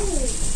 Ooh.